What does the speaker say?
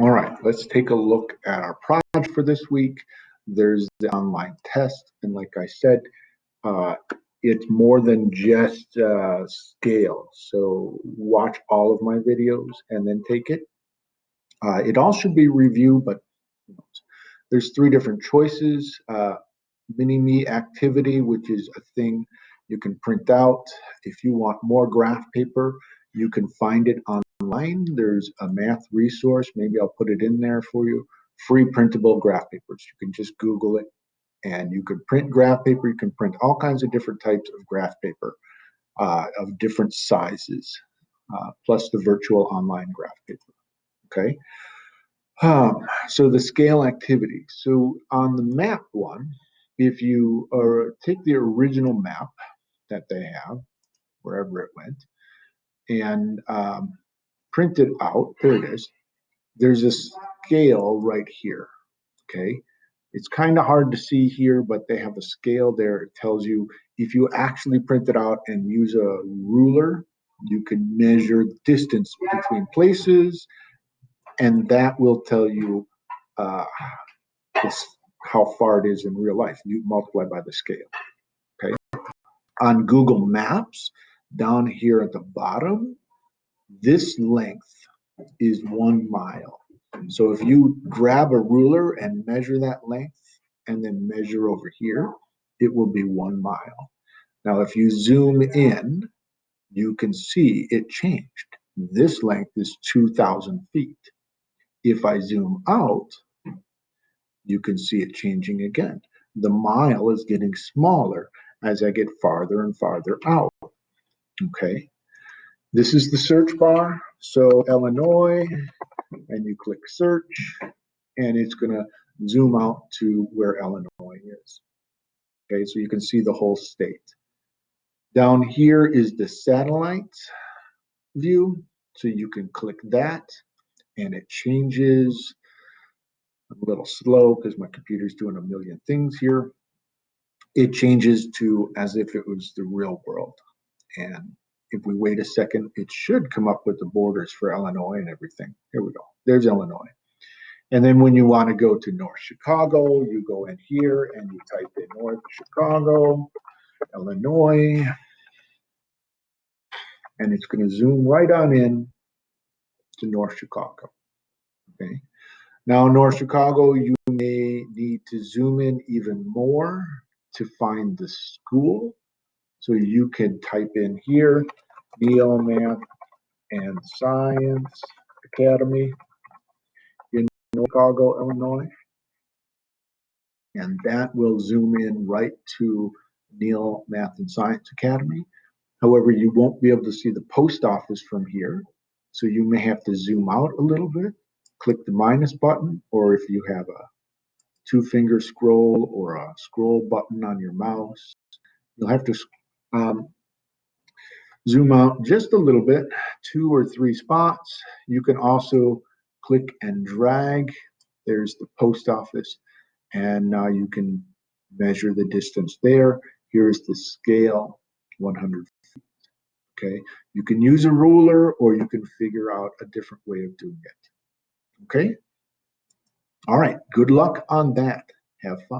All right, let's take a look at our project for this week. There's the online test, and like I said, uh, it's more than just uh, scale. So watch all of my videos and then take it. Uh, it all should be reviewed, but there's three different choices. Uh, Mini-Me activity, which is a thing you can print out. If you want more graph paper, you can find it online. There's a math resource. Maybe I'll put it in there for you. Free printable graph papers. You can just Google it and you can print graph paper. You can print all kinds of different types of graph paper uh, of different sizes, uh, plus the virtual online graph paper. Okay. Um, so the scale activity. So on the map one, if you uh, take the original map that they have, wherever it went, and um, print it out, there it is, there's a scale right here, okay? It's kind of hard to see here, but they have a scale there. It tells you if you actually print it out and use a ruler, you can measure distance between places, and that will tell you uh, how far it is in real life. You multiply by the scale. Okay. On Google Maps, down here at the bottom, this length is one mile. So if you grab a ruler and measure that length and then measure over here, it will be one mile. Now, if you zoom in, you can see it changed. This length is 2,000 feet. If I zoom out, you can see it changing again. The mile is getting smaller as I get farther and farther out. Okay. This is the search bar. So Illinois, and you click search, and it's going to zoom out to where Illinois is. Okay, so you can see the whole state. Down here is the satellite view. So you can click that and it changes a little slow because my computer's doing a million things here. It changes to as if it was the real world. And if we wait a second, it should come up with the borders for Illinois and everything. Here we go. There's Illinois. And then when you want to go to North Chicago, you go in here and you type in North Chicago, Illinois, and it's going to zoom right on in to North Chicago. Okay. Now, North Chicago, you may need to zoom in even more to find the school. So you can type in here, Neal Math and Science Academy in Chicago, Illinois. And that will zoom in right to Neal Math and Science Academy. However, you won't be able to see the post office from here. So you may have to zoom out a little bit, click the minus button, or if you have a two finger scroll or a scroll button on your mouse, you'll have to um, zoom out just a little bit, two or three spots. You can also click and drag. There's the post office, and now you can measure the distance there. Here's the scale, 100 feet. Okay, you can use a ruler or you can figure out a different way of doing it. Okay, all right, good luck on that. Have fun.